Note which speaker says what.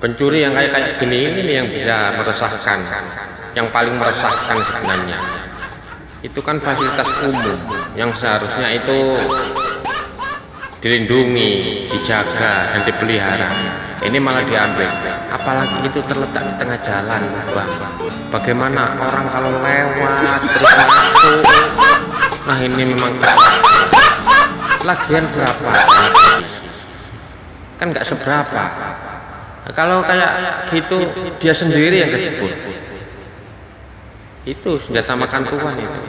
Speaker 1: pencuri yang kayak kayak gini ini yang bisa meresahkan yang paling meresahkan sebenarnya. Itu kan fasilitas umum yang seharusnya itu dilindungi dijaga dan dipelihara. Ini malah diambil. Apalagi itu terletak di tengah jalan bang bagaimana orang kalau lewat terus masuk? Nah ini memang lagian berapa? Kan nggak seberapa kalau kayak gitu dia sendiri yang kejebur. Itu senjata makan tuan itu